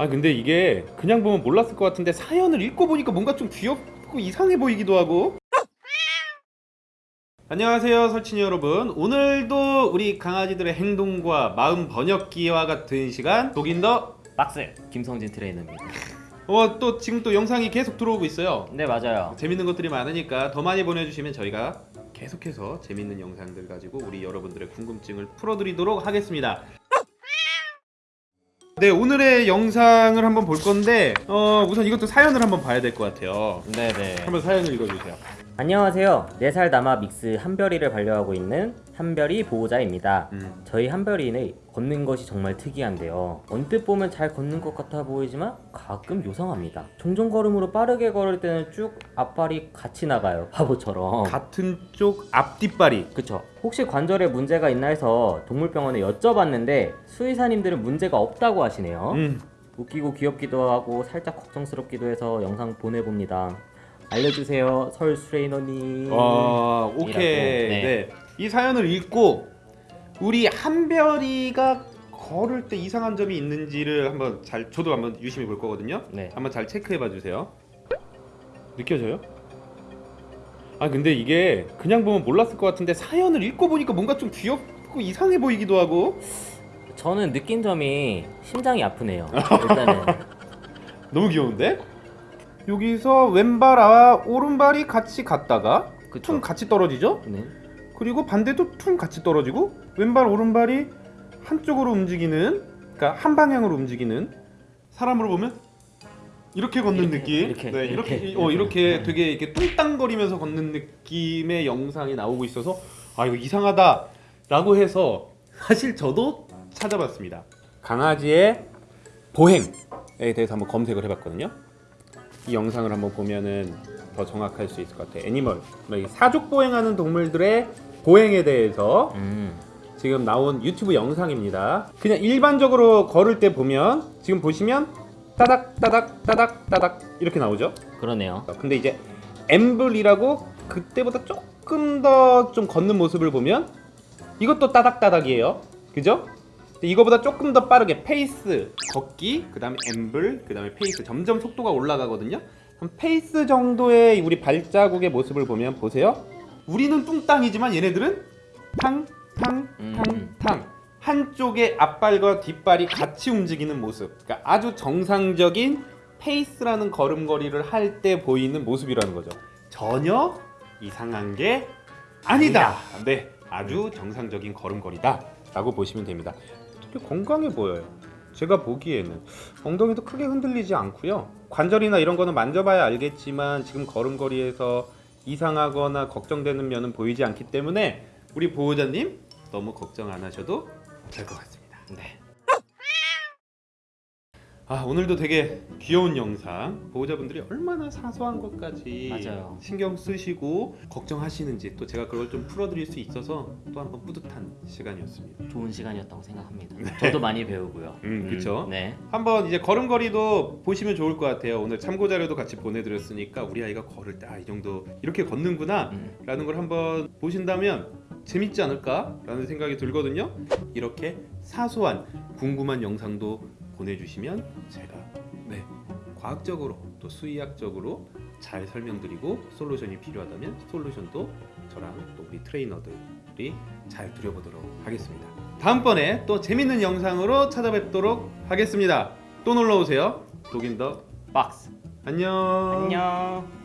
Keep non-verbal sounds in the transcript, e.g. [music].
아 근데 이게 그냥 보면 몰랐을 것 같은데 사연을 읽고 보니까 뭔가 좀 귀엽고 이상해 보이기도 하고 안녕하세요 설친이 여러분 오늘도 우리 강아지들의 행동과 마음 번역기와 같은 시간 독인더 박스 김성진 트레이너입니다. 어, 또 지금 또 영상이 계속 들어오고 있어요 네 맞아요. 재밌는 것들이 많으니까 더 많이 보내주시면 저희가 계속해서 재밌는 영상들 가지고 우리 여러분들의 궁금증을 풀어드리도록 하겠습니다. 네 오늘의 영상을 한번 볼 건데 어, 우선 이것도 사연을 한번 봐야 될 것 같아요. 네네. 한번 사연을 읽어주세요. 안녕하세요. 4살 남아 믹스 한별이를 반려하고 있는 한별이 보호자입니다. 음. 저희 한별이는 걷는 것이 정말 특이한데요. 언뜻 보면 잘 걷는 것 같아 보이지만 가끔 요상합니다. 종종 걸음으로 빠르게 걸을 때는 쭉 앞발이 같이 나가요. [laughs] 바보처럼. 같은 쪽 앞뒷발이 그쵸. 혹시 관절에 문제가 있나 해서 동물병원에 여쭤봤는데 수의사님들은 문제가 없다고 하시네요. 음. 웃기고 귀엽기도 하고 살짝 걱정스럽기도 해서 영상 보내봅니다. 알려주세요, 설 트레이너님. 어, 오케이. 네. 네. 이 사연을 읽고 우리 한별이가 걸을 때 이상한 점이 있는지를 한번 잘 저도 한번 유심히 볼 거거든요. 네. 한번 잘 체크해 봐 주세요. 느껴져요? 아 근데 이게 그냥 보면 몰랐을 것 같은데 사연을 읽고 보니까 뭔가 좀 귀엽고 이상해 보이기도 하고 저는 느낀 점이 심장이 아프네요. [laughs] 일단은 너무 귀여운데? 여기서 왼발과 오른발이 같이 갔다가 그쵸. 퉁 같이 떨어지죠? 네. 그리고 반대도 퉁 같이 떨어지고 왼발 오른발이 한쪽으로 움직이는 그러니까 한 방향으로 움직이는 사람으로 보면 이렇게 걷는 이렇게, 느낌 이렇게, 네, 이렇게 이렇게. 어, 이렇게 되게 이렇게 뚱땅거리면서 걷는 느낌의 영상이 나오고 있어서 아 이거 이상하다 라고 해서 사실 저도 찾아봤습니다 강아지의 보행에 대해서 한번 검색을 해봤거든요 이 영상을 한번 보면은 더 정확할 수 있을 것 같아요 애니멀 이 사족 보행하는 동물들의 보행에 대해서 음. 지금 나온 유튜브 영상입니다. 그냥 일반적으로 걸을 때 보면 지금 보시면 따닥 따닥 따닥 따닥 이렇게 나오죠. 그러네요. 근데 이제 amble이라고 그때보다 조금 더 좀 걷는 모습을 보면 이것도 따닥 따닥이에요. 그죠? 이거보다 조금 더 빠르게 pace 걷기 그 다음에 amble 그 다음에 pace 점점 속도가 올라가거든요. 그럼 pace 정도의 우리 발자국의 모습을 보면 보세요. 우리는 뚱땅이지만 얘네들은 탕 탕, 탕, 음. 탕. 한쪽의 앞발과 뒷발이 같이 움직이는 모습. 그러니까 아주 정상적인 페이스라는 걸음걸이를 할 때 보이는 모습이라는 거죠. 전혀 이상한 게 아니다. 네, 아주 정상적인 걸음걸이다 라고 보시면 됩니다. 되게 건강해 보여요. 제가 보기에는 엉덩이도 크게 흔들리지 않고요. 관절이나 이런 거는 만져봐야 알겠지만 지금 걸음걸이에서 이상하거나 걱정되는 면은 보이지 않기 때문에 우리 보호자님 너무 걱정 안 하셔도 될 것 같습니다. 네. 아 오늘도 되게 귀여운 영상 보호자분들이 얼마나 사소한 것까지 맞아요. 신경 쓰시고 걱정하시는지 또 제가 그걸 좀 풀어드릴 수 있어서 또 한 번 뿌듯한 시간이었습니다. 좋은 시간이었다고 생각합니다. 저도 많이 배우고요. 음, 그쵸. 네. 한번 이제 걸음걸이도 보시면 좋을 것 같아요. 오늘 참고 자료도 같이 보내드렸으니까 우리 아이가 걸을 때 아 이 정도 이렇게 걷는구나 음. 라는 걸 한번 보신다면 재밌지 않을까 라는 생각이 들거든요. 이렇게 사소한 궁금한 영상도 보내주시면 제가 네 과학적으로 또 수의학적으로 잘 설명드리고 솔루션이 필요하다면 솔루션도 저랑 또 우리 트레이너들이 잘 드려보도록 하겠습니다. 다음번에 또 재밌는 영상으로 찾아뵙도록 하겠습니다. 또 놀러 오세요. 독인 더 박스. 안녕. 안녕.